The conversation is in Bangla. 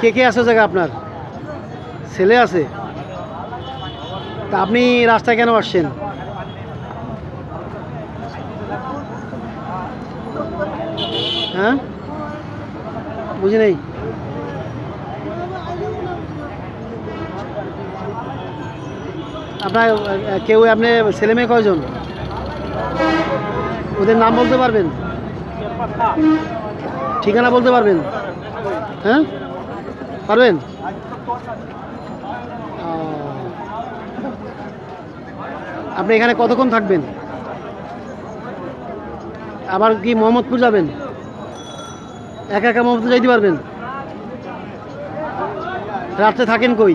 কে কে আছে জায়গা আপনার? ছেলে আছে? তা আপনি রাস্তায় কেন আসছেন? হ্যাঁ? বুঝি নেই? আপনার কেউ, আপনি ছেলে মেয়ে কয়জন? ওদের নাম বলতে পারবেন? ঠিকানা বলতে পারবেন? হ্যাঁ? পারবেন। আপনি এখানে কতক্ষণ থাকবেন? আবার কি মোহাম্মদপুর যাবেন? একা একা মোহাম্মদপুর যাইতে পারবেন? রাত্রে থাকেন কই?